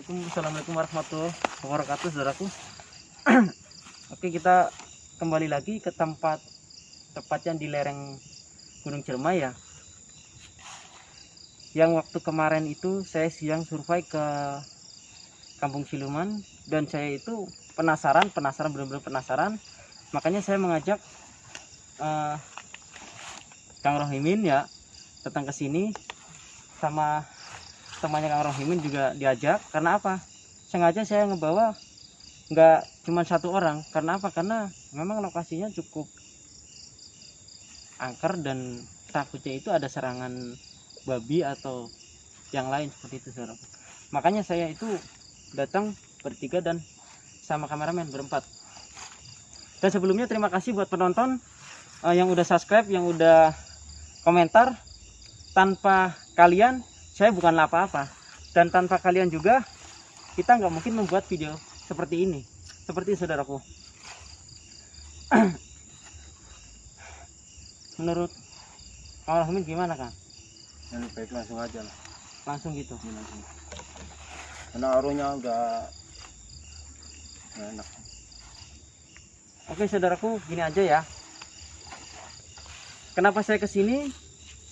Assalamualaikum, Assalamualaikum warahmatullahi wabarakatuh, saudaraku. Oke, kita kembali lagi ke tempat tepatnya di lereng Gunung Ciremai ya. Yang waktu kemarin itu saya siang survei ke Kampung Siluman dan saya itu penasaran, penasaran benar-benar penasaran. Makanya saya mengajak eh, Kang Rohimin ya datang ke sini sama temannya Kang Rohimin juga diajak. Karena apa? Sengaja saya ngebawa nggak cuma satu orang. Karena apa? Karena memang lokasinya cukup angker dan takutnya itu ada serangan babi atau yang lain seperti itu saudara. Makanya saya itu datang bertiga dan sama kameramen berempat. Dan sebelumnya terima kasih buat penonton eh, yang udah subscribe yang udah komentar. Tanpa kalian saya bukanlah apa-apa. Dan tanpa kalian juga kita nggak mungkin membuat video seperti ini. Seperti saudaraku. Menurut Kang Rahmin gimana Kang? yang lebih baik langsung aja lah. Langsung gitu. Langsung. Karena arunya enggak nggak enak. Oke saudaraku gini aja ya. Kenapa saya ke sini?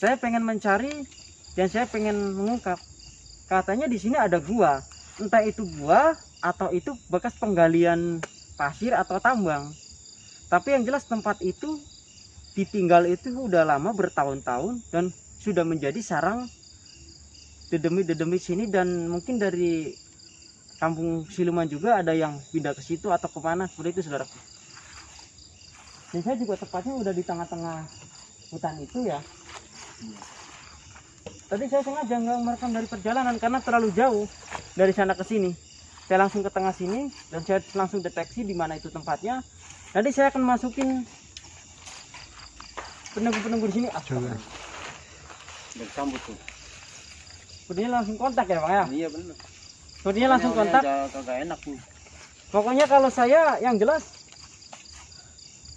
Saya pengen mencari dan saya pengen mengungkap katanya di sini ada gua. Entah itu gua atau itu bekas penggalian pasir atau tambang. Tapi yang jelas tempat itu ditinggal itu udah lama bertahun-tahun dan sudah menjadi sarang dedemi-dedemi sini dan mungkin dari kampung Siluman juga ada yang pindah ke situ atau ke mana seperti itu saudaraku dan saya juga tepatnya udah di tengah-tengah hutan itu ya tadi saya sengaja nggak merekam dari perjalanan karena terlalu jauh dari sana ke sini. Saya langsung ke tengah sini dan saya langsung deteksi di mana itu tempatnya. Nanti saya akan masukin penunggu-penunggu di sini. Ah, dan sambut tuh. Sepertinya langsung kontak ya bang ya? Iya benar sepertinya langsung kontak. kagak enak nih. Pokoknya kalau saya yang jelas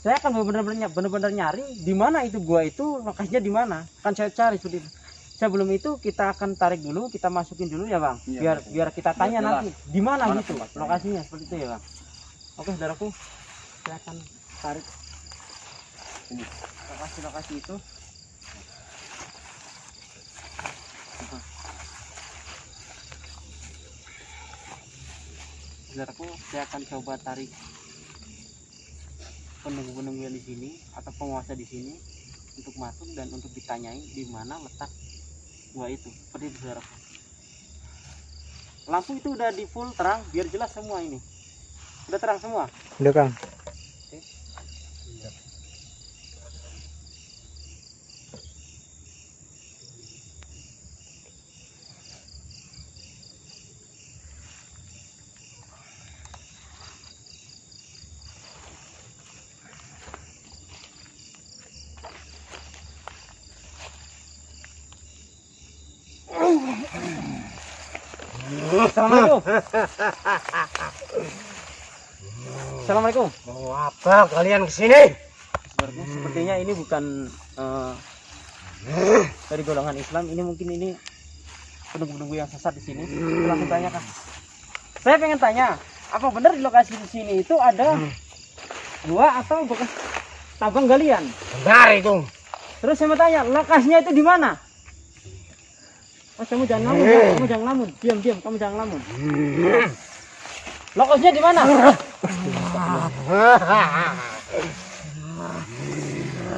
saya akan benar-benar benar-benar nyari di mana itu gua itu lokasinya di mana. Kan saya cari seperti itu sebelum itu kita akan tarik dulu kita masukin dulu ya bang Iya, biar betul. biar kita tanya jelas. nanti di mana gitu tempatnya. lokasinya seperti itu ya bang oke saudaraku saya akan tarik Ini. lokasi-lokasi itu saudaraku saya akan coba tarik penunggu-penunggu yang di sini atau penguasa di sini untuk masuk dan untuk ditanyai di mana letak gua itu seperti saudaraku lampu itu udah di full terang biar jelas semua ini. Udah terang semua? Udah Kang. Assalamualaikum Assalamualaikum Mau apa kalian ke sini? Saudaraku, sepertinya ini bukan eh, dari golongan Islam. Ini mungkin ini penunggu-penunggu yang sesat di sini. Kita Langsung tanya kan. Saya pengen tanya, apa benar di lokasi di sini itu ada gua atau bekas tambang galian? Benar itu. Terus saya mau tanya, lokasinya itu di mana? Oh, kamu jangan ngelamun, ya. kamu jangan ngelamun. Diam, diam, kamu jangan ngelamun. Lokasinya di mana?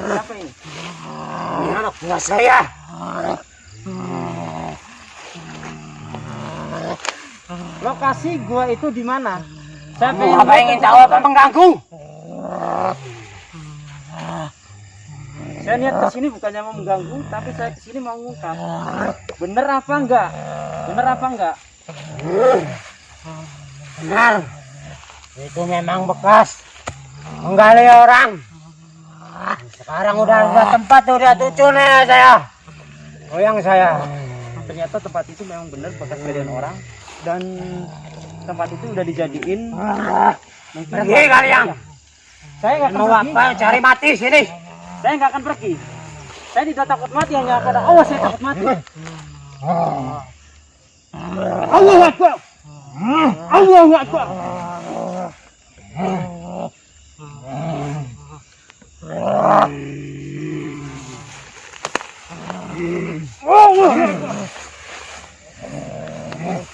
Siapa ini? Ini anak buah saya. Lokasi gua itu di mana? Saya apa ingin tahu apa mengganggu? Saya niat ke sini bukannya mau mengganggu, tapi saya ke sini mau ngungkap. Bener apa enggak? Bener apa enggak? Benar. Itu memang bekas menggali orang. Sekarang udah ada tempat udah tujuh nih saya. Goyang saya. Ternyata tempat itu memang bener bekas galian orang dan tempat itu udah dijadiin mungkin Pergi kalian. Saya nggak Mau apa? Cari mati sini. Saya nggak akan pergi. Saya tidak takut mati hanya pada Allah saya takut mati. Allah Akbar. Allahu Akbar.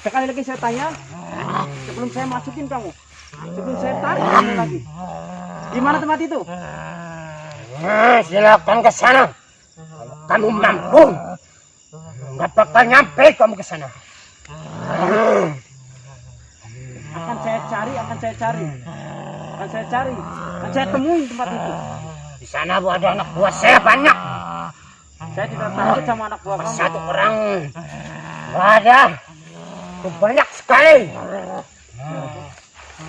Sekali lagi saya tanya, sebelum saya masukin kamu, sebelum saya tarik kamu lagi. Di mana tempat itu? Nah, silakan ke sana. Kalau kamu mampu, nggak bakal nyampe kamu ke sana. Akan saya cari, akan saya cari. Akan saya cari, akan saya temuin tempat itu. Di sana bu ada anak buah saya banyak. Saya tidak takut sama anak buah kamu. Satu orang ada. Banyak sekali.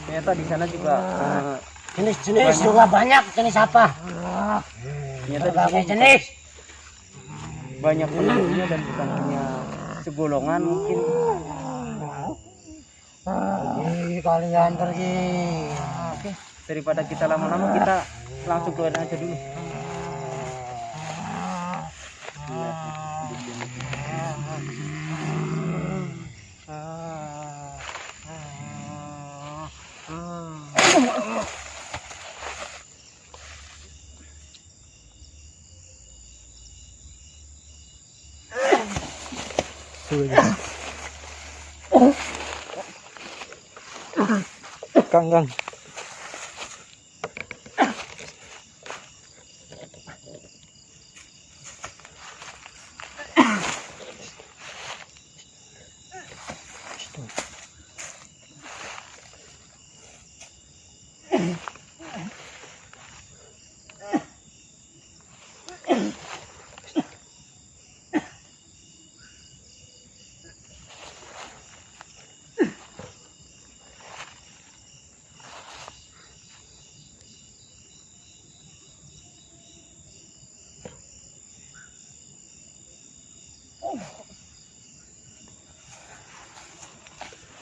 Ternyata di sana juga eh, Jenis-jenis juga banyak. Jenis apa? Ternyata Berbagai sini jenis. banyak penduduknya dan bukan hanya segolongan mungkin. Pergi kalian pergi. Oke, daripada kita lama-lama kita langsung keluar aja dulu. Kang, Kang.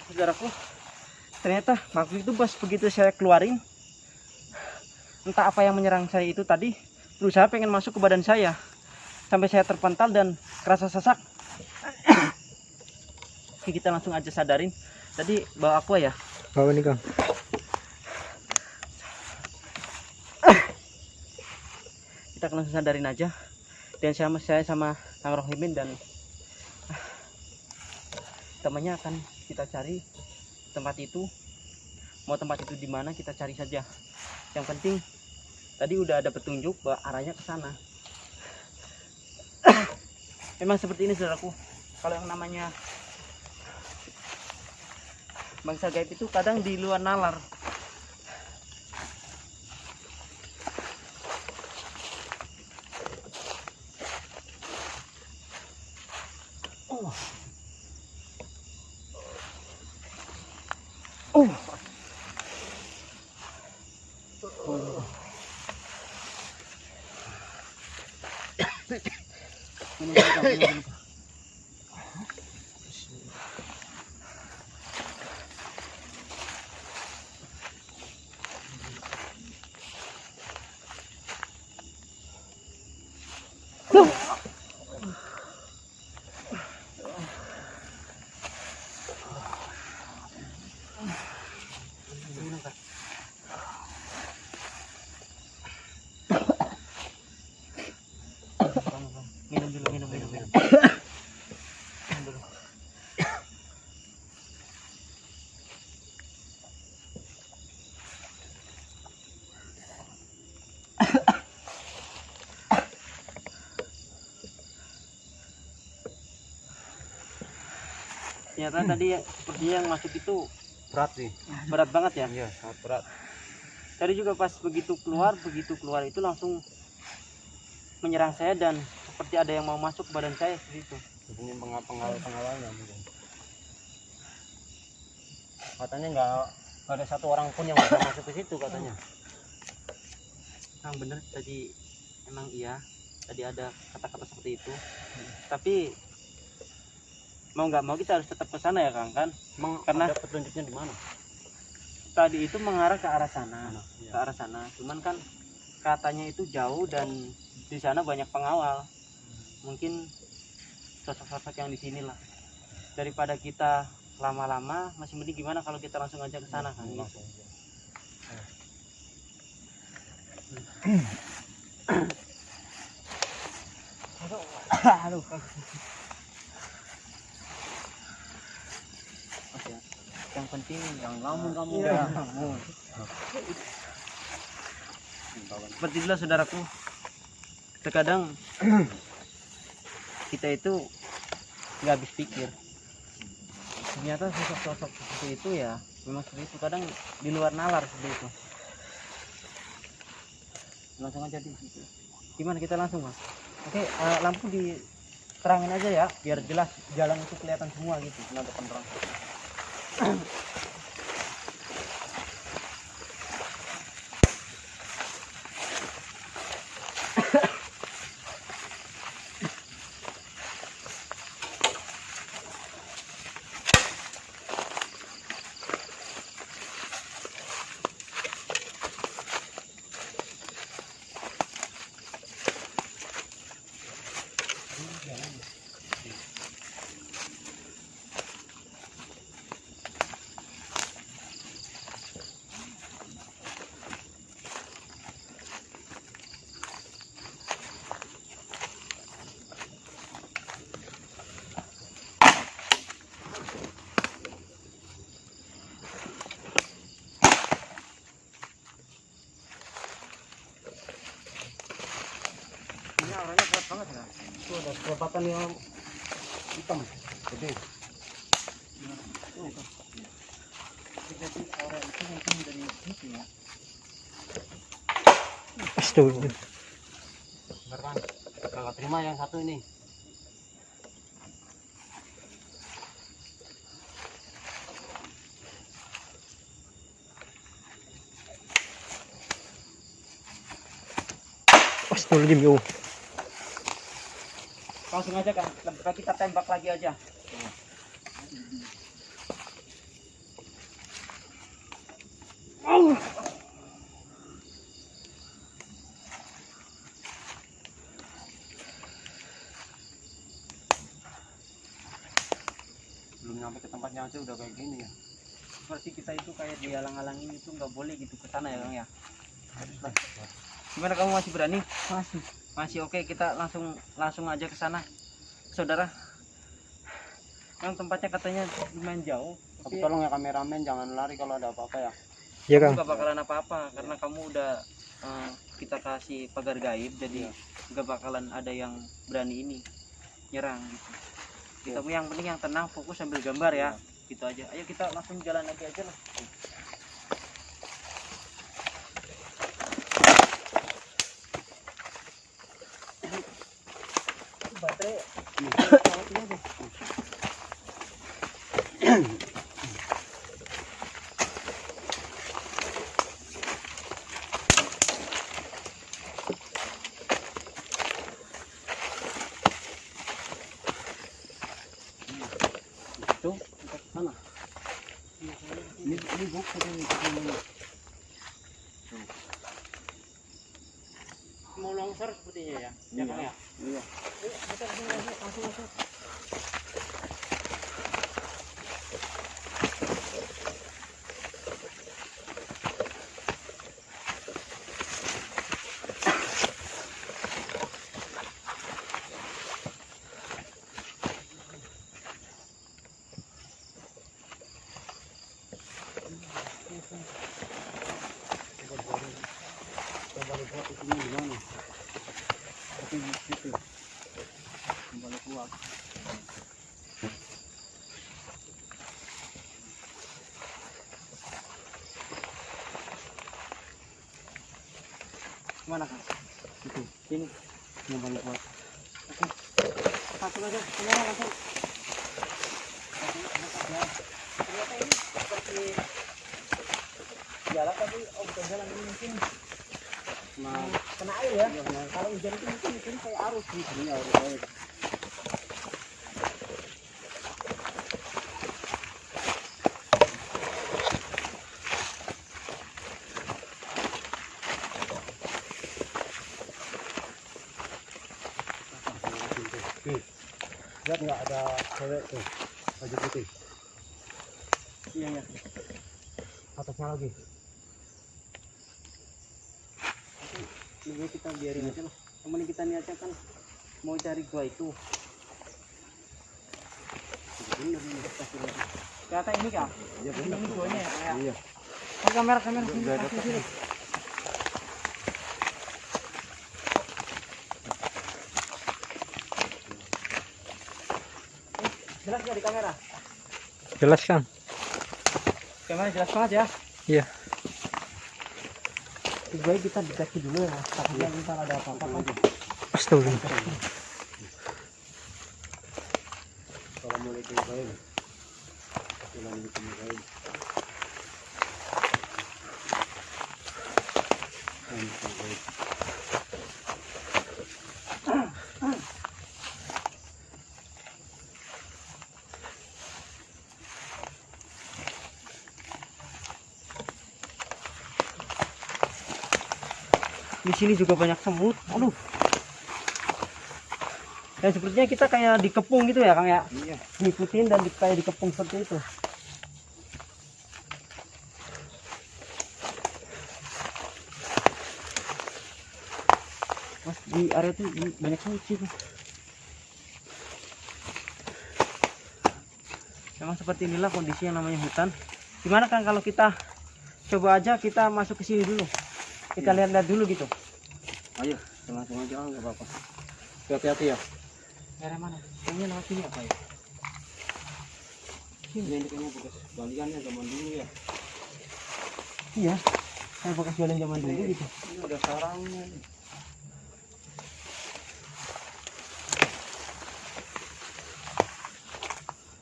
Saudaraku ternyata makhluk itu pas begitu saya keluarin entah apa yang menyerang saya itu tadi berusaha pengen masuk ke badan saya. Sampai saya terpental dan kerasa sesak. Oke, kita langsung aja sadarin. Tadi bawa aku ya? Bawa nih Kang. kita langsung sadarin aja. Dan sama saya sama Kang Rohimin dan temannya akan kita cari tempat itu. Mau tempat itu di mana kita cari saja. Yang penting tadi udah ada petunjuk bahwa arahnya ke sana. Memang seperti ini saudaraku. Kalau yang namanya bangsa gaib itu kadang di luar nalar Minum dulu, Kang, minum dulu. minum dulu minum minum minum Minum dulu. Ternyata tadi sepertinya yang masuk itu Berat sih. berat banget ya Iya, sangat berat. tadi juga pas begitu keluar begitu keluar itu langsung menyerang saya dan seperti ada yang mau masuk ke badan saya seperti itu Ini pengal pengawal pengawalnya mungkin. Katanya nggak ada satu orang pun yang bisa masuk ke situ katanya. Kang bener tadi emang iya tadi ada kata-kata seperti itu tapi mau nggak mau kita harus tetap ke sana ya Kang kan Emang Karena- ada petunjuknya di mana? tadi itu mengarah ke arah sana Mana? ke arah sana cuman kan katanya itu jauh dan di sana banyak pengawal mungkin sosok-sosok yang di sini lah daripada kita lama-lama masih mending gimana kalau kita langsung aja ke sana kan gitu. Aduh. Yang penting yang ngomong kamu. Iya. seperti itulah saudaraku. Terkadang kita itu nggak habis pikir. Ternyata sosok-sosok seperti itu ya memang seperti itu. Kadang di luar nalar seperti itu. Langsung aja di situ. Gimana kita langsung mas? Oke eh, lampu diterangin aja ya biar jelas jalan itu kelihatan semua gitu. Kenapa penerang Um Kelepatan yang hitam. Gede. ya Astaga. Kakak terima yang satu ini. Astagfirullahaladzim yo. Langsung aja kan kita tembak lagi aja. Belum nyampe ke tempatnya aja udah kayak gini ya. berarti kita itu kayak dihalang-halangin itu nggak boleh gitu ke sana ya Kang ya? Gimana kamu masih berani? Masih masih oke kita langsung langsung aja ke sana. Saudara. Yang tempatnya katanya lumayan jauh. Tapi tolong ya kameramen jangan lari kalau ada apa-apa ya. Iya kamu nggak bakalan apa-apa karena kamu udah eh, kita kasih pagar gaib jadi nggak bakalan ada yang berani ini nyerang gitu. Kita yang penting yang tenang fokus sambil gambar ya. Gitu aja. Ayo kita langsung jalan lagi aja lah baterai Itu kita ke sana. Ini ini buku ini. ini. mau longsor sepertinya ya ya Kang ya Iya. Ayo, kita langsung langsung langsung langsung Coba lihat di sini gimana. Tapi di situ. Kembali keluar. Mana kan? Itu. Sini. Kembali keluar. Langsung aja, kamera langsung. Ternyata ini seperti jalan tapi oh bukan jalan ini mungkin Nah, kena air ya. Kalau hujan itu mungkin mungkin kayak arus ini harus air. Nggak ada cewek tuh baju putih. iya iya atasnya lagi. Ini kita biarin aja lah. Temen kita niatnya kan mau cari gua itu. Bener ini kata ini kak Iya ini, bener. ini guanya ya? Iya. Oh, kamera kamera. Sini kasih sini jelas nggak di kamera? Jelas kang. Kamera jelas banget ya? Iya. Lebih baik kita dikasih dulu ya takutnya ntar ada apa-apa kan astagfirullah Assalamualaikum warahmatullahi Assalamualaikum di sini juga banyak semut. Aduh. Dan sepertinya kita kayak dikepung gitu ya kang ya? Iya. ngikutin dan di, kayak dikepung seperti itu. Mas di area itu banyak semut sih memang seperti inilah kondisi yang namanya hutan. Gimana kan kalau kita coba aja kita masuk ke sini dulu kita lihat-lihat dulu gitu Ayo, langsung aja enggak apa-apa. Hati-hati ya. area mana ini lewat sini apa ya Ini ini kayaknya bekas baliannya zaman dulu ya. iya kayak bekas jualan zaman dulu gitu Ini ada sarangnya. nih.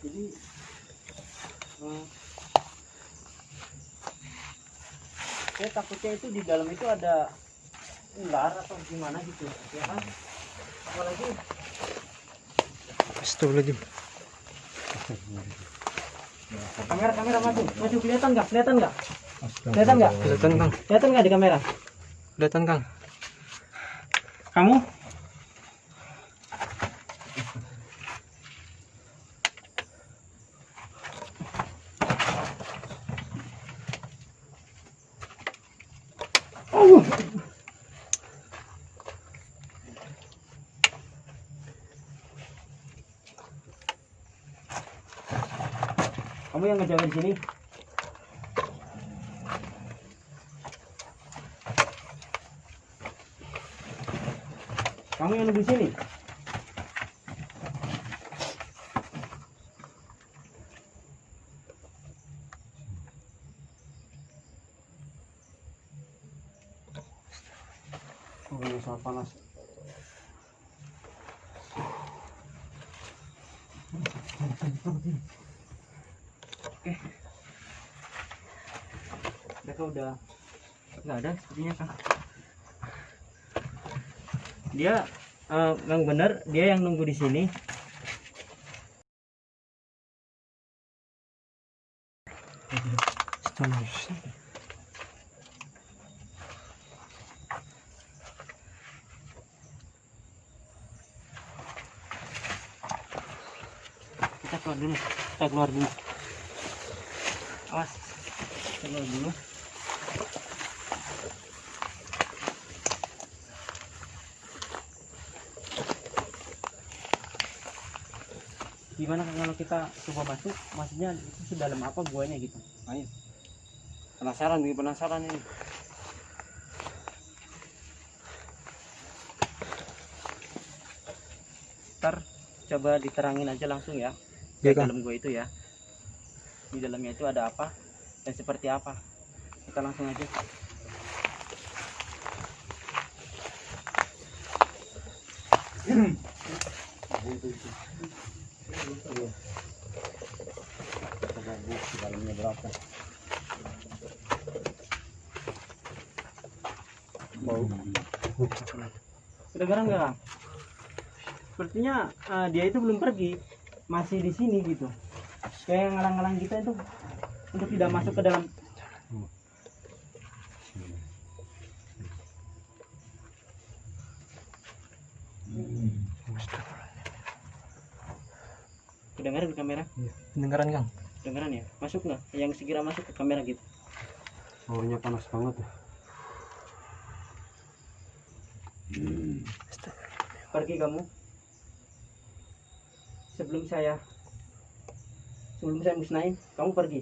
Jadi eh, saya takutnya itu di dalam itu ada ular atau gimana gitu ya kan? Apalagi astagfirullahaladzim. Kamera kamera maju maju. Kelihatan nggak? Kelihatan nggak? Kelihatan nggak? Kelihatan kang. Kelihatan nggak di kamera? Kelihatan kang. Kamu Kamu yang ngejaga di sini. Kamu yang di sini. oh, ini sangat panas. mereka udah nggak ada sepertinya kan dia eh, yang benar dia yang nunggu di sini. Kita keluar dulu kita keluar dulu. Awas kita keluar dulu gimana kalau kita coba masuk maksudnya itu sedalam apa guanya gitu Ayo. Penasaran nih, penasaran ini. ntar coba diterangin aja langsung ya Iya, di Kang. dalam gua itu ya di dalamnya itu ada apa dan seperti apa kita langsung aja bu, di dalamnya berapa? Kang? sepertinya eh, dia itu belum pergi masih di sini gitu kayak ngalang-ngalang kita itu untuk tidak masuk ke dalam pendengaran kang? Dengeran ya? Masuk nggak? Yang segera masuk ke kamera gitu. Baunya panas banget ya. Pergi kamu. Sebelum saya sebelum saya musnahin kamu pergi.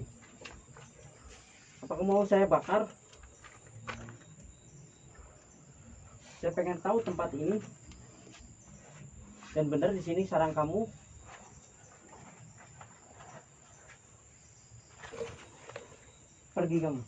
Apa kamu mau saya bakar? Saya pengen tahu tempat ini. Dan benar di sini sarang kamu pergi kamu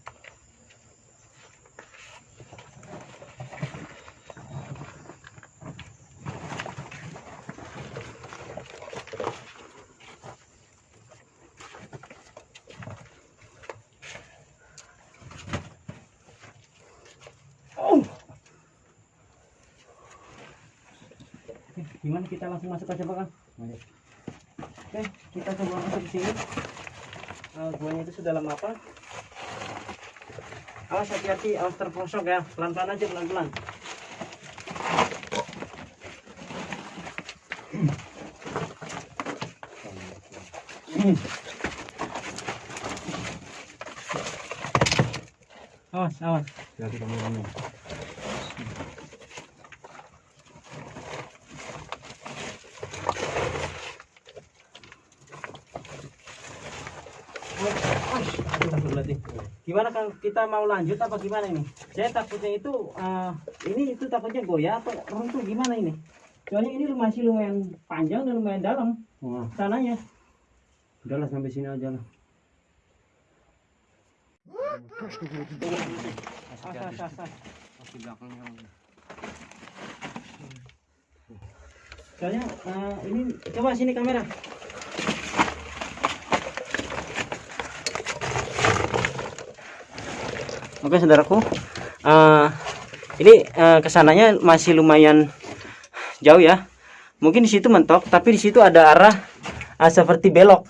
Oh. Oke, gimana kita langsung masuk aja Pak? Oke, kita coba masuk ke sini. Eh, guanya itu sudah lama apa? Awas hati-hati, awas terprosok ya. Pelan-pelan aja, pelan-pelan. Awas, awas. kameranya Astagfirullahaladzim. Gimana Kang? Kita mau lanjut apa gimana ini? Saya takutnya itu eh, ini itu takutnya goyah atau runtuh gimana ini? Soalnya ini masih lumayan panjang dan lumayan dalam wah tanahnya. udahlah sampai sini aja lah masih belakangnya Soalnya eh, ini coba sini kamera. Oke saudaraku, Eh, ini eh, ke sananya masih lumayan jauh ya. Mungkin di situ mentok, tapi di situ ada arah eh, seperti belok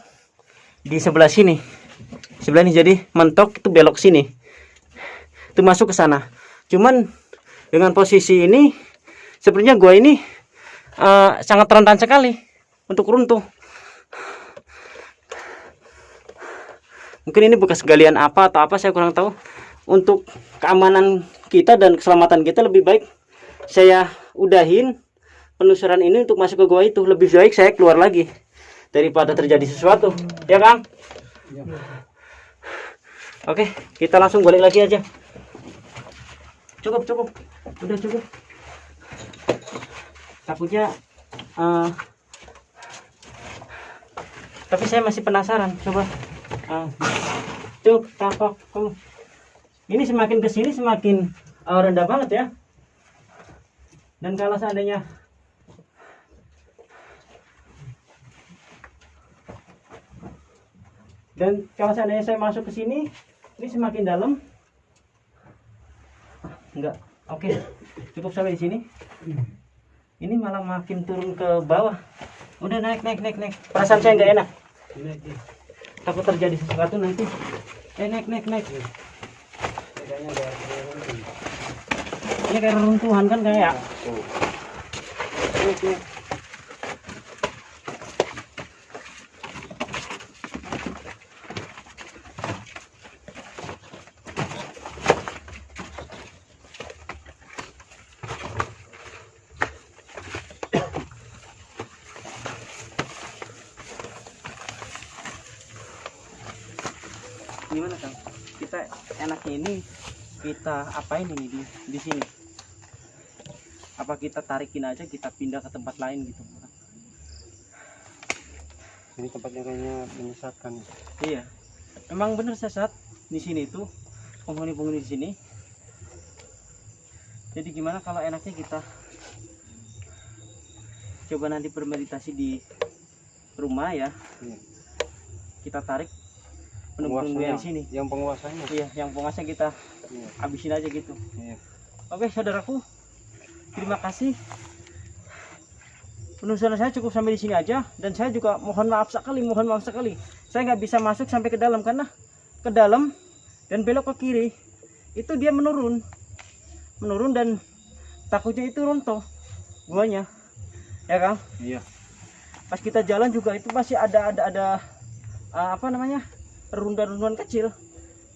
di sebelah sini. Sebelah ini jadi mentok itu belok sini. Itu masuk ke sana. Cuman dengan posisi ini sepertinya gua ini eh, sangat rentan sekali untuk runtuh. Mungkin ini bekas galian apa atau apa saya kurang tahu. Untuk keamanan kita dan keselamatan kita lebih baik saya udahin penelusuran ini untuk masuk ke gua itu. Lebih baik saya keluar lagi daripada terjadi sesuatu. Ya, Kang? Oke, kita langsung balik lagi aja. Cukup, cukup. Udah cukup. Takutnya eh, tapi saya masih penasaran. Coba. Uh, cuk, kakok, kamu. Ini semakin ke sini semakin eh, rendah banget ya. Dan kalau seandainya dan kalau seandainya saya masuk ke sini, ini semakin dalam. Enggak. Oke. Cukup sampai di sini. Ini malah makin turun ke bawah. Udah naik naik naik naik. Perasaan saya nggak enak. Takut terjadi sesuatu nanti. Eh naik naik naik. Kayaknya Ini kayak reruntuhan kan kayak. tuh Naik, naik. Gimana kang? Kita enaknya ini kita apain ini di di sini? apa kita tarikin aja kita pindah ke tempat lain gitu ini tempatnya kayaknya menyesatkan. Iya. Memang bener sesat di sini tuh penghuni-penghuni di sini. Jadi gimana kalau enaknya kita coba nanti bermeditasi di rumah ya? Iya. kita tarik yang di sini. Yang penguasanya. Iya yang pengasnya kita iya. Habisin aja gitu. Iya. Oke saudaraku, terima kasih. Penelusuran saya cukup sampai di sini aja. Dan saya juga mohon maaf sekali, mohon maaf sekali. Saya nggak bisa masuk sampai ke dalam karena ke dalam dan belok ke kiri itu dia menurun, menurun dan takutnya itu runtuh. Guanya, ya kang. iya. Pas kita jalan juga itu masih ada ada ada uh, apa namanya? Runduan-runduan kecil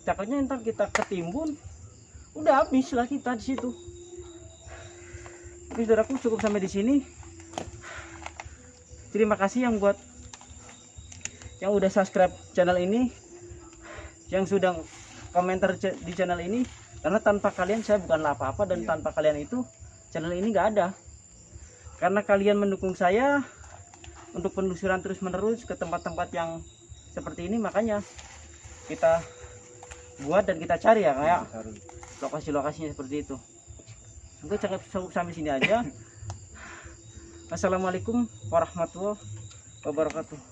takutnya ntar kita ketimbun udah habis lah kita di situ. Oke saudaraku cukup sampai di sini. Terima kasih yang buat yang udah subscribe channel ini yang sudah komentar di channel ini. Karena tanpa kalian saya bukanlah apa-apa dan Iya. tanpa kalian itu channel ini nggak ada. Karena kalian mendukung saya untuk penelusuran terus menerus ke tempat-tempat yang seperti ini makanya kita buat dan kita cari ya kayak Cari. lokasi-lokasinya seperti itu. Cukup cukup sampai sini aja. Assalamualaikum warahmatullahi wabarakatuh